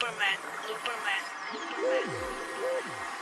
Superman, Superman, Superman.